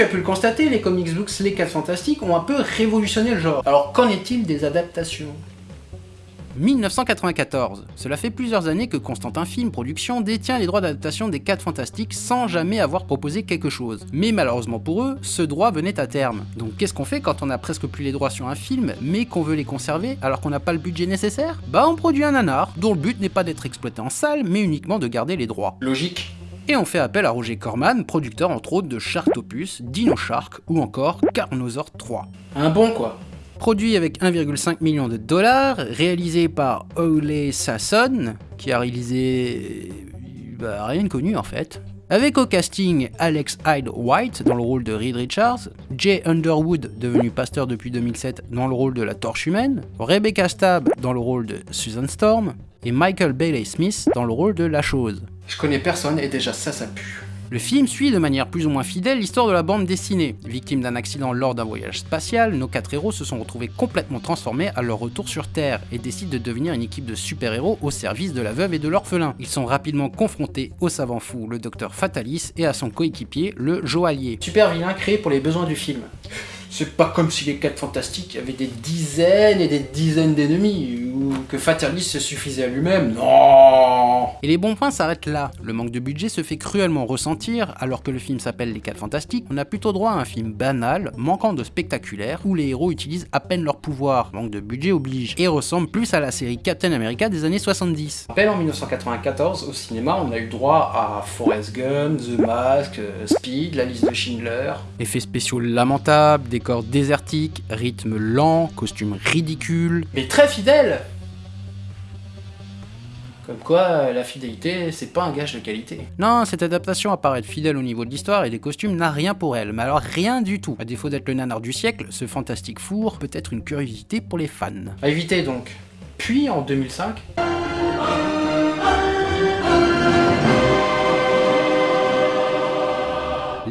tu as pu le constater, les comics books Les 4 Fantastiques ont un peu révolutionné le genre. Alors qu'en est-il des adaptations? 1994. Cela fait plusieurs années que Constantin Film Production détient les droits d'adaptation des 4 Fantastiques sans jamais avoir proposé quelque chose. Mais malheureusement pour eux, ce droit venait à terme. Donc qu'est-ce qu'on fait quand on a presque plus les droits sur un film, mais qu'on veut les conserver alors qu'on n'a pas le budget nécessaire? Bah on produit un nanar, dont le but n'est pas d'être exploité en salle, mais uniquement de garder les droits. Logique. Et on fait appel à Roger Corman, producteur entre autres de Sharktopus, Dino Shark ou encore Carnosaur 3. Un bon quoi. Produit avec 1,5 million de dollars, réalisé par Ole Sasson, qui a réalisé... Bah, rien de connu en fait. Avec au casting Alex Hyde White dans le rôle de Reed Richards, Jay Underwood, devenu pasteur depuis 2007 dans le rôle de la Torche Humaine, Rebecca Stab dans le rôle de Susan Storm, et Michael Bailey Smith dans le rôle de La Chose. Je connais personne et déjà ça, ça pue. Le film suit de manière plus ou moins fidèle l'histoire de la bande dessinée. Victimes d'un accident lors d'un voyage spatial, nos quatre héros se sont retrouvés complètement transformés à leur retour sur Terre et décident de devenir une équipe de super-héros au service de la veuve et de l'orphelin. Ils sont rapidement confrontés au savant fou, le docteur Fatalis, et à son coéquipier, le Joaillier. Super vilain créé pour les besoins du film. C'est pas comme si les 4 fantastiques avaient des dizaines et des dizaines d'ennemis, ou que Fatalis se suffisait à lui-même. Non Et les bons points s'arrêtent là. Le manque de budget se fait cruellement ressentir, alors que le film s'appelle Les 4 Fantastiques, on a plutôt droit à un film banal, manquant de spectaculaire, où les héros utilisent à peine leur pouvoir, manque de budget oblige, et ressemble plus à la série Captain America des années 70. rappelle, en 1994, au cinéma, on a eu droit à Forrest Gump, The Mask, euh, Speed, La liste de Schindler. Effets spéciaux lamentables, décors désertiques, rythme lent, costumes ridicules, Mais très fidèle Comme quoi, la fidélité, c'est pas un gage de qualité. Non, cette adaptation apparaît fidèle au niveau de l'histoire et des costumes n'a rien pour elle, mais alors rien du tout. À défaut d'être le nanar du siècle, ce fantastique four peut être une curiosité pour les fans. À éviter donc. Puis, en 2005,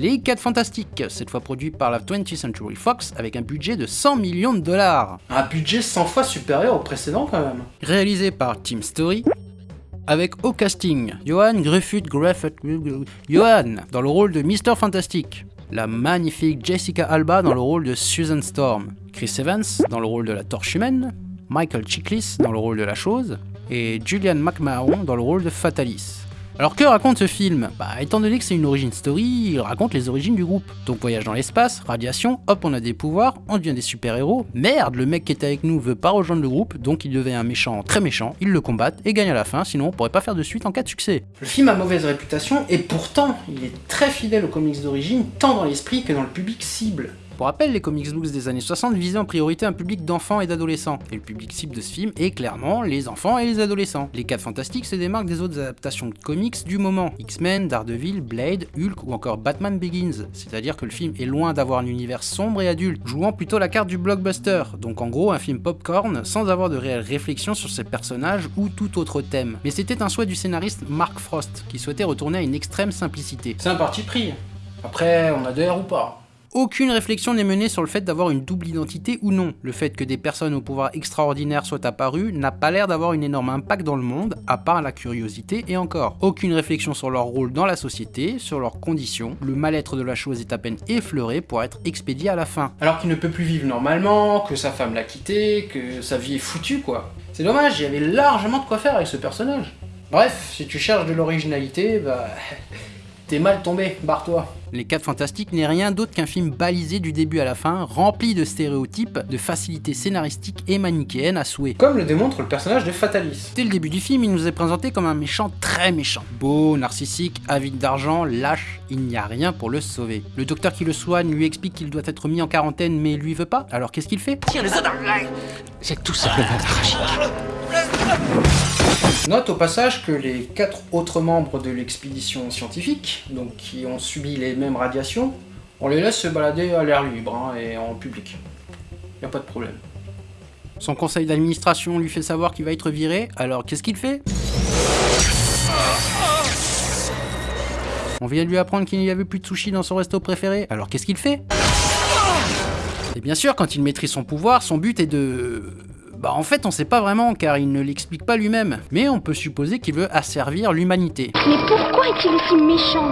Les 4 Fantastiques, cette fois produit par la 20th Century Fox avec un budget de 100 millions de dollars. un budget 100 fois supérieur au précédent quand même. Réalisé par Team Story, avec au casting Johan Griffith Griffith Johan dans le rôle de Mr. Fantastic, la magnifique Jessica Alba dans le rôle de Susan Storm, Chris Evans dans le rôle de la Torche Humaine, Michael Chiklis dans le rôle de la Chose, et Julian McMahon dans le rôle de Fatalis. Alors que raconte ce film? Bah étant donné que c'est une origin story, il raconte les origines du groupe. Donc voyage dans l'espace, radiation, hop on a des pouvoirs, on devient des super-héros. Merde, le mec qui était avec nous veut pas rejoindre le groupe, donc il devient un méchant très méchant, ils le combattent et gagnent à la fin, sinon on pourrait pas faire de suite en cas de succès. Le film a mauvaise réputation et pourtant, il est très fidèle aux comics d'origine, tant dans l'esprit que dans le public cible. Pour rappel, les comics books des années 60 visaient en priorité un public d'enfants et d'adolescents, et le public cible de ce film est clairement les enfants et les adolescents. Les 4 Fantastiques se démarquent des autres adaptations de comics du moment, X-Men, Daredevil, Blade, Hulk ou encore Batman Begins, c'est-à-dire que le film est loin d'avoir un univers sombre et adulte, jouant plutôt la carte du blockbuster, donc en gros un film popcorn sans avoir de réelle réflexion sur ses personnages ou tout autre thème. Mais c'était un souhait du scénariste Mark Frost, qui souhaitait retourner à une extrême simplicité. C'est un parti pris. Après, on a de ou pas. Aucune réflexion n'est menée sur le fait d'avoir une double identité ou non. Le fait que des personnes au pouvoir extraordinaire soient apparues n'a pas l'air d'avoir une énorme impact dans le monde, à part la curiosité et encore. Aucune réflexion sur leur rôle dans la société, sur leurs conditions, le mal-être de la chose est à peine effleuré pour être expédié à la fin. Alors qu'il ne peut plus vivre normalement, que sa femme l'a quitté, que sa vie est foutue quoi. C'est dommage, il y avait largement de quoi faire avec ce personnage. Bref, si tu cherches de l'originalité, bah... T'es mal tombé, barre-toi. Les 4 Fantastiques n'est rien d'autre qu'un film balisé du début à la fin, rempli de stéréotypes, de facilités scénaristiques et manichéennes à souhait. Comme le démontre le personnage de Fatalis. Dès le début du film, il nous est présenté comme un méchant très méchant. Beau, narcissique, avide d'argent, lâche, il n'y a rien pour le sauver. Le docteur qui le soigne lui explique qu'il doit être mis en quarantaine mais lui veut pas, alors qu'est-ce qu'il fait? C'est tout simplement tragique. Note au passage que les quatre autres membres de l'expédition scientifique, donc qui ont subi les mêmes radiations, on les laisse se balader à l'air libre hein, et en public. Y a pas de problème. Son conseil d'administration lui fait savoir qu'il va être viré, alors qu'est-ce qu'il fait? On vient de lui apprendre qu'il n'y avait plus de sushi dans son resto préféré, alors qu'est-ce qu'il fait? Et bien sûr, quand il maîtrise son pouvoir, son but est de... Bah en fait on sait pas vraiment car il ne l'explique pas lui-même, mais on peut supposer qu'il veut asservir l'humanité. Mais pourquoi est-il si méchant?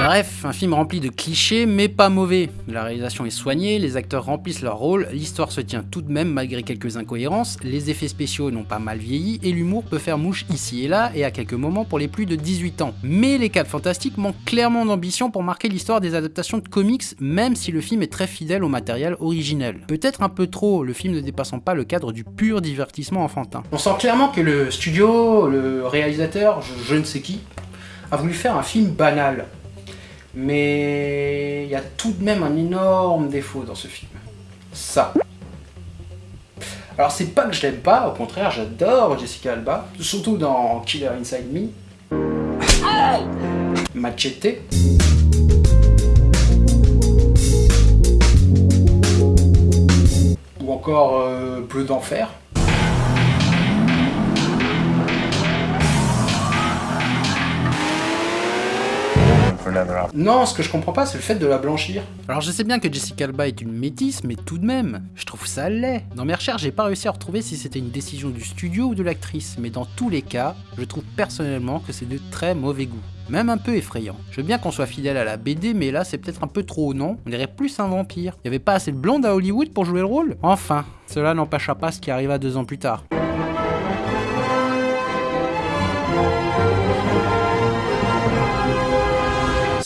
Bref, un film rempli de clichés, mais pas mauvais. La réalisation est soignée, les acteurs remplissent leur rôle, l'histoire se tient tout de même malgré quelques incohérences, les effets spéciaux n'ont pas mal vieilli, et l'humour peut faire mouche ici et là, et à quelques moments pour les plus de 18 ans. Mais les 4 Fantastiques manquent clairement d'ambition pour marquer l'histoire des adaptations de comics, même si le film est très fidèle au matériel originel. Peut-être un peu trop, le film ne dépassant pas le cadre du pur divertissement enfantin. On sent clairement que le studio, le réalisateur, je, je ne sais qui, a voulu faire un film banal. Mais il y a tout de même un énorme défaut dans ce film. Ça. Alors c'est pas que je l'aime pas, au contraire j'adore Jessica Alba, surtout dans Killer Inside Me. Machete. Ou encore euh, Bleu d'enfer. Non, ce que je comprends pas, c'est le fait de la blanchir. Alors je sais bien que Jessica Alba est une métisse, mais tout de même, je trouve ça laid. Dans mes recherches, j'ai pas réussi à retrouver si c'était une décision du studio ou de l'actrice, mais dans tous les cas, je trouve personnellement que c'est de très mauvais goût. Même un peu effrayant. Je veux bien qu'on soit fidèle à la BD, mais là c'est peut-être un peu trop, non? On dirait plus un vampire. Y avait pas assez de blonde à Hollywood pour jouer le rôle? Enfin, cela n'empêcha pas ce qui arriva deux ans plus tard.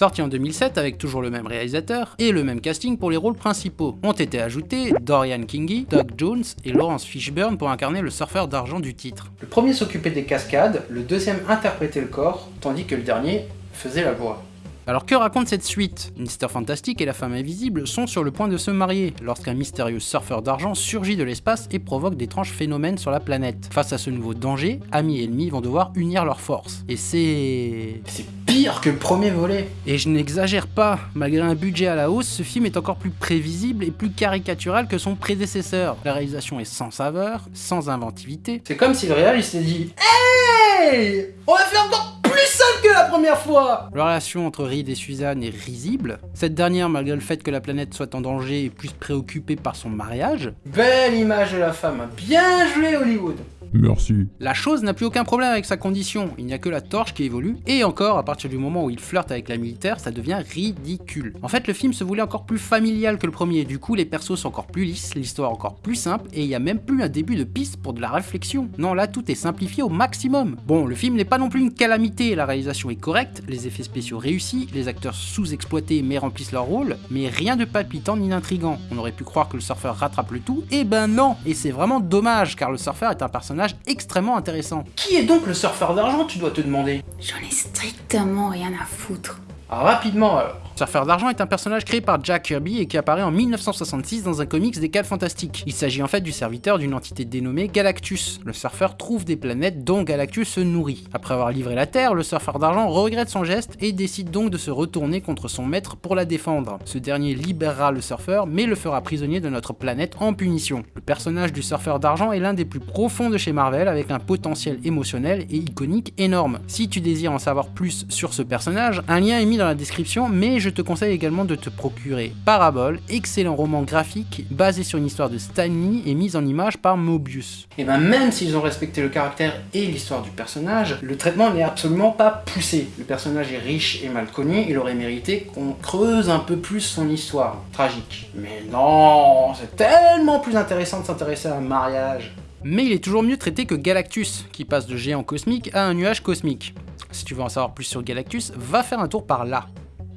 Sorti en 2007 avec toujours le même réalisateur et le même casting pour les rôles principaux. Ont été ajoutés Dorian Kingi, Doug Jones et Lawrence Fishburne pour incarner le surfeur d'argent du titre. Le premier s'occupait des cascades, le deuxième interprétait le corps, tandis que le dernier faisait la voix. Alors que raconte cette suite? Mister Fantastic et la femme invisible sont sur le point de se marier lorsqu'un mystérieux surfeur d'argent surgit de l'espace et provoque d'étranges phénomènes sur la planète. Face à ce nouveau danger, amis et ennemis vont devoir unir leurs forces. Et c'est... C'est pire que le premier volet. Et je n'exagère pas, malgré un budget à la hausse, ce film est encore plus prévisible et plus caricatural que son prédécesseur. La réalisation est sans saveur, sans inventivité. C'est comme si le réal il s'est dit Hey On va faire encore plus sale que la première fois La relation entre Reed et Suzanne est risible. Cette dernière, malgré le fait que la planète soit en danger, est plus préoccupée par son mariage. Belle image de la femme, bien joué Hollywood Merci. La chose n'a plus aucun problème avec sa condition, il n'y a que la torche qui évolue, et encore, à partir du moment où il flirte avec la militaire, ça devient ridicule. En fait, le film se voulait encore plus familial que le premier, du coup les persos sont encore plus lisses, l'histoire encore plus simple, et il n'y a même plus un début de piste pour de la réflexion. Non, là tout est simplifié au maximum. Bon, le film n'est pas non plus une calamité, la réalisation est correcte, les effets spéciaux réussis, les acteurs sous-exploités mais remplissent leur rôle, mais rien de palpitant ni d'intrigant. On aurait pu croire que le surfeur rattrape le tout, et ben non Et c'est vraiment dommage, car le surfeur est un personnage extrêmement intéressant. Qui est donc le surfeur d'argent, tu dois te demander? J'en ai strictement rien à foutre. Ah, rapidement alors. Surfeur d'argent est un personnage créé par Jack Kirby et qui apparaît en 1966 dans un comics des 4 Fantastiques. Il s'agit en fait du serviteur d'une entité dénommée Galactus. Le surfeur trouve des planètes dont Galactus se nourrit. Après avoir livré la Terre, le surfeur d'argent regrette son geste et décide donc de se retourner contre son maître pour la défendre. Ce dernier libérera le surfeur mais le fera prisonnier de notre planète en punition. Le personnage du surfeur d'argent est l'un des plus profonds de chez Marvel avec un potentiel émotionnel et iconique énorme. Si tu désires en savoir plus sur ce personnage, un lien est mis dans la description mais je te conseille également de te procurer Parabole, excellent roman graphique basé sur une histoire de Stanley et mise en image par Mobius. Et ben même s'ils ont respecté le caractère et l'histoire du personnage, le traitement n'est absolument pas poussé. Le personnage est riche et mal connu, il aurait mérité qu'on creuse un peu plus son histoire. Tragique. Mais non, c'est tellement plus intéressant de s'intéresser à un mariage. Mais il est toujours mieux traité que Galactus, qui passe de géant cosmique à un nuage cosmique. Si tu veux en savoir plus sur Galactus, va faire un tour par là.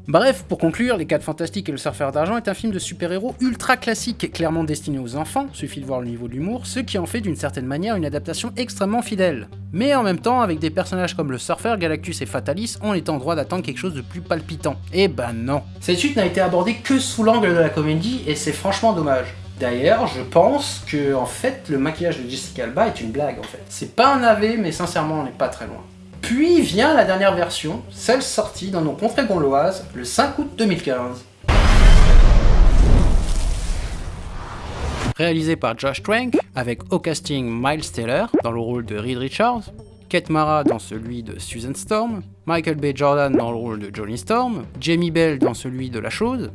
Bref, pour conclure, Les 4 Fantastiques et le Surfeur d'Argent est un film de super-héros ultra classique, clairement destiné aux enfants, suffit de voir le niveau de l'humour, ce qui en fait d'une certaine manière une adaptation extrêmement fidèle. Mais en même temps, avec des personnages comme le Surfeur, Galactus et Fatalis, on est en droit d'attendre quelque chose de plus palpitant. Et ben non. Cette suite n'a été abordée que sous l'angle de la comédie et c'est franchement dommage. D'ailleurs, je pense que en fait, le maquillage de Jessica Alba est une blague en fait. C'est pas un AV, mais sincèrement, on n'est pas très loin. Puis vient la dernière version, celle sortie dans nos contrées gauloises le 5 août 2015. Réalisé par Josh Trank, avec au casting Miles Taylor dans le rôle de Reed Richards, Kate Mara dans celui de Susan Storm, Michael B. Jordan dans le rôle de Johnny Storm, Jamie Bell dans celui de La Chose,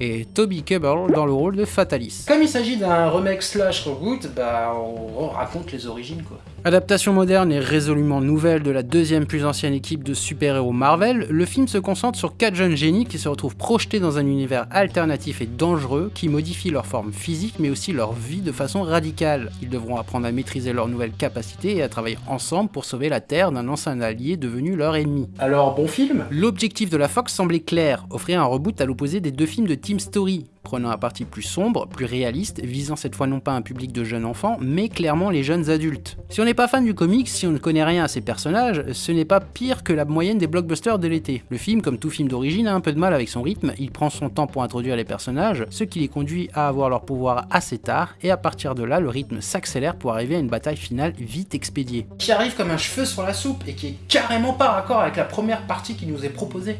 et Toby Kebbell dans le rôle de Fatalis. Comme il s'agit d'un remake slash reboot, bah on raconte les origines quoi. Adaptation moderne et résolument nouvelle de la deuxième plus ancienne équipe de super-héros Marvel, le film se concentre sur quatre jeunes génies qui se retrouvent projetés dans un univers alternatif et dangereux qui modifie leur forme physique mais aussi leur vie de façon radicale. Ils devront apprendre à maîtriser leurs nouvelles capacités et à travailler ensemble pour sauver la Terre d'un ancien allié devenu leur ennemi. Alors bon film? L'objectif de la Fox semblait clair, offrir un reboot à l'opposé des deux films de Story, prenant un parti plus sombre, plus réaliste, visant cette fois non pas un public de jeunes enfants, mais clairement les jeunes adultes. Si on n'est pas fan du comics, si on ne connaît rien à ces personnages, ce n'est pas pire que la moyenne des blockbusters de l'été. Le film, comme tout film d'origine, a un peu de mal avec son rythme, il prend son temps pour introduire les personnages, ce qui les conduit à avoir leur pouvoir assez tard, et à partir de là, le rythme s'accélère pour arriver à une bataille finale vite expédiée. Qui arrive comme un cheveu sur la soupe et qui est carrément pas raccord avec la première partie qui nous est proposée.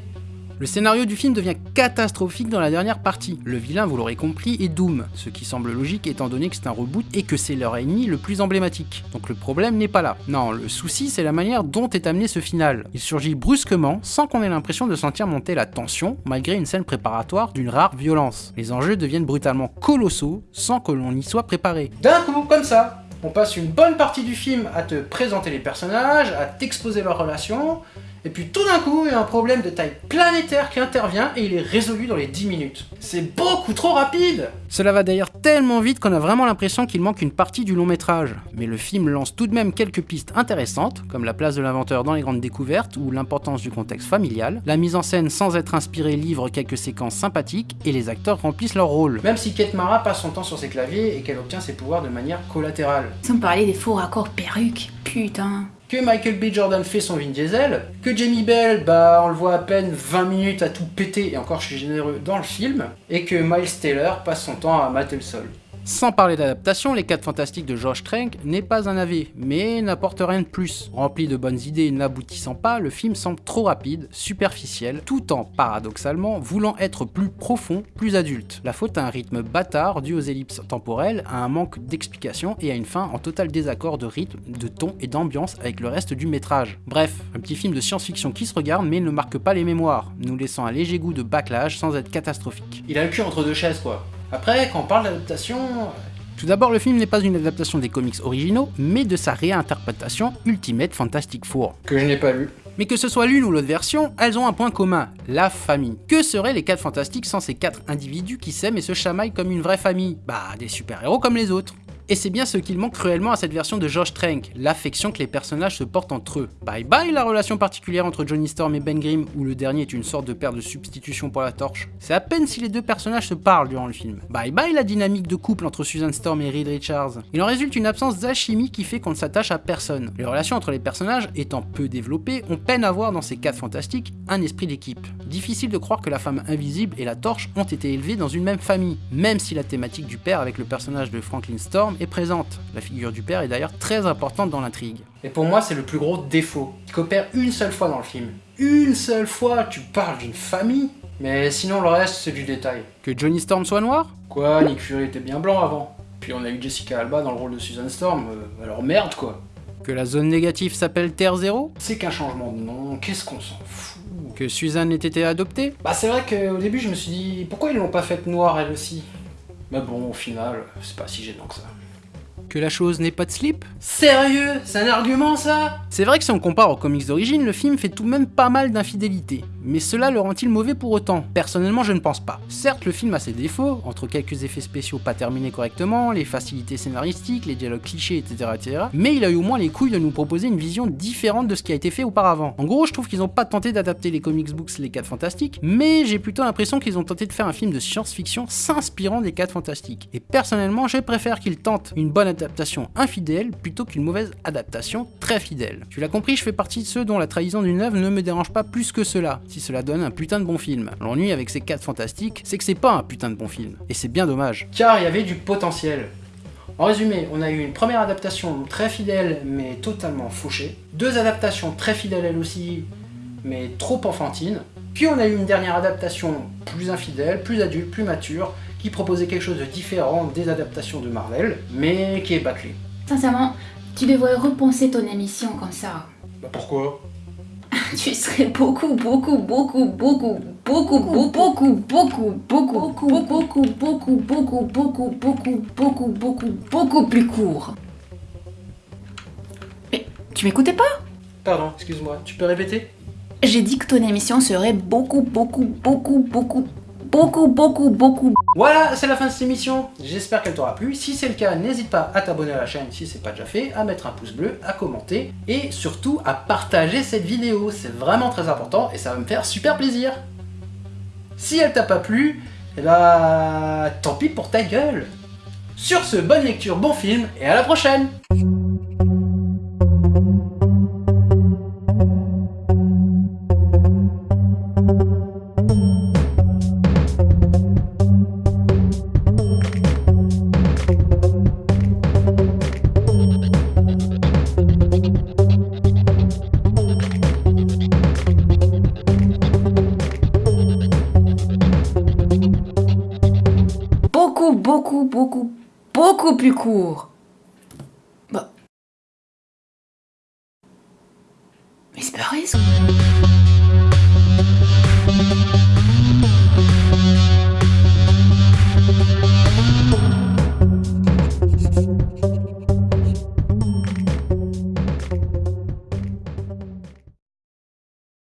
Le scénario du film devient catastrophique dans la dernière partie. Le vilain, vous l'aurez compris, est Doom, ce qui semble logique étant donné que c'est un reboot et que c'est leur ennemi le plus emblématique. Donc le problème n'est pas là. Non, le souci c'est la manière dont est amené ce final. Il surgit brusquement, sans qu'on ait l'impression de sentir monter la tension, malgré une scène préparatoire d'une rare violence. Les enjeux deviennent brutalement colossaux, sans que l'on y soit préparé. D'un coup, comme ça, on passe une bonne partie du film à te présenter les personnages, à t'exposer leurs relations, et puis tout d'un coup, il y a un problème de taille planétaire qui intervient et il est résolu dans les 10 minutes. C'est beaucoup trop rapide Cela va d'ailleurs tellement vite qu'on a vraiment l'impression qu'il manque une partie du long métrage. Mais le film lance tout de même quelques pistes intéressantes, comme la place de l'inventeur dans les grandes découvertes ou l'importance du contexte familial. La mise en scène sans être inspirée livre quelques séquences sympathiques et les acteurs remplissent leur rôle. Même si Kate Mara passe son temps sur ses claviers et qu'elle obtient ses pouvoirs de manière collatérale. Sans parler des faux raccords perruques, putain. Que Michael B. Jordan fait son Vin Diesel, que Jamie Bell, bah on le voit à peine 20 minutes à tout péter, et encore je suis généreux dans le film, et que Miles Taylor passe son temps à mater le sol. Sans parler d'adaptation, Les 4 Fantastiques de George Trank n'est pas un AV, mais n'apporte rien de plus. Rempli de bonnes idées et n'aboutissant pas, le film semble trop rapide, superficiel, tout en, paradoxalement, voulant être plus profond, plus adulte. La faute à un rythme bâtard dû aux ellipses temporelles, à un manque d'explication et à une fin en total désaccord de rythme, de ton et d'ambiance avec le reste du métrage. Bref, un petit film de science-fiction qui se regarde mais ne marque pas les mémoires, nous laissant un léger goût de backlash sans être catastrophique. Il a le cul entre deux chaises quoi. Après, quand on parle d'adaptation, Tout d'abord, le film n'est pas une adaptation des comics originaux, mais de sa réinterprétation Ultimate Fantastic Four. que je n'ai pas lu. Mais que ce soit l'une ou l'autre version, elles ont un point commun, la famille. Que seraient les 4 fantastiques sans ces 4 individus qui s'aiment et se chamaillent comme une vraie famille? Bah, des super-héros comme les autres. Et c'est bien ce qu'il manque cruellement à cette version de Josh Trank, l'affection que les personnages se portent entre eux. Bye bye la relation particulière entre Johnny Storm et Ben Grimm, où le dernier est une sorte de père de substitution pour la torche. C'est à peine si les deux personnages se parlent durant le film. Bye bye la dynamique de couple entre Susan Storm et Reed Richards. Il en résulte une absence d'alchimie qui fait qu'on ne s'attache à personne. Les relations entre les personnages étant peu développées, on peine à voir dans ces 4 fantastiques un esprit d'équipe. Difficile de croire que la femme invisible et la torche ont été élevées dans une même famille, même si la thématique du père avec le personnage de Franklin Storm est présente. La figure du père est d'ailleurs très importante dans l'intrigue. Et pour moi, c'est le plus gros défaut. Il coopère une seule fois dans le film. Une seule fois, tu parles d'une famille, mais sinon le reste, c'est du détail. Que Johnny Storm soit noir? Quoi, Nick Fury était bien blanc avant. Puis on a eu Jessica Alba dans le rôle de Susan Storm, euh, alors merde quoi. Que la zone négative s'appelle Terre Zéro? C'est qu'un changement de nom, qu'est-ce qu'on s'en fout? Que Suzanne ait été adoptée? Bah c'est vrai qu'au début je me suis dit, pourquoi ils l'ont pas faite noire elle aussi? Mais bon, au final, c'est pas si gênant que ça. Que la chose n'ait pas de slip Sérieux C'est un argument ça? C'est vrai que si on compare aux comics d'origine, le film fait tout de même pas mal d'infidélité. Mais cela le rend-il mauvais pour autant? Personnellement, je ne pense pas. Certes, le film a ses défauts, entre quelques effets spéciaux pas terminés correctement, les facilités scénaristiques, les dialogues clichés, etc.. Mais il a eu au moins les couilles de nous proposer une vision différente de ce qui a été fait auparavant. En gros, je trouve qu'ils ont pas tenté d'adapter les comics books Les 4 Fantastiques, mais j'ai plutôt l'impression qu'ils ont tenté de faire un film de science-fiction s'inspirant des 4 Fantastiques. Et personnellement, je préfère qu'ils tentent une bonne adaptation infidèle plutôt qu'une mauvaise adaptation très fidèle. Tu l'as compris, je fais partie de ceux dont la trahison d'une œuvre ne me dérange pas plus que cela, si cela donne un putain de bon film. L'ennui avec ces 4 fantastiques, c'est que c'est pas un putain de bon film. Et c'est bien dommage. Car il y avait du potentiel. En résumé, on a eu une première adaptation très fidèle mais totalement fauchée, deux adaptations très fidèles elles aussi mais trop enfantines, puis on a eu une dernière adaptation plus infidèle, plus adulte, plus mature, qui proposait quelque chose de différent des adaptations de Marvel, mais qui est bâclé. Sincèrement, tu devrais repenser ton émission comme ça. Bah pourquoi? Tu serais beaucoup, beaucoup, beaucoup, beaucoup, beaucoup, beaucoup, beaucoup, beaucoup, beaucoup, beaucoup, beaucoup, beaucoup, beaucoup, beaucoup, beaucoup, beaucoup, beaucoup, beaucoup plus court. Mais tu m'écoutais pas Pardon, excuse-moi, tu peux répéter J'ai dit que ton émission serait beaucoup, beaucoup, beaucoup, beaucoup, beaucoup, beaucoup, beaucoup. Voilà, c'est la fin de cette émission. J'espère qu'elle t'aura plu. Si c'est le cas, n'hésite pas à t'abonner à la chaîne si c'est pas déjà fait, à mettre un pouce bleu, à commenter et surtout à partager cette vidéo. C'est vraiment très important et ça va me faire super plaisir. Si elle t'a pas plu, bah tant pis pour ta gueule. Sur ce, bonne lecture, bon film et à la prochaine beaucoup, beaucoup, plus court. Bah. Mais c'est pas ça.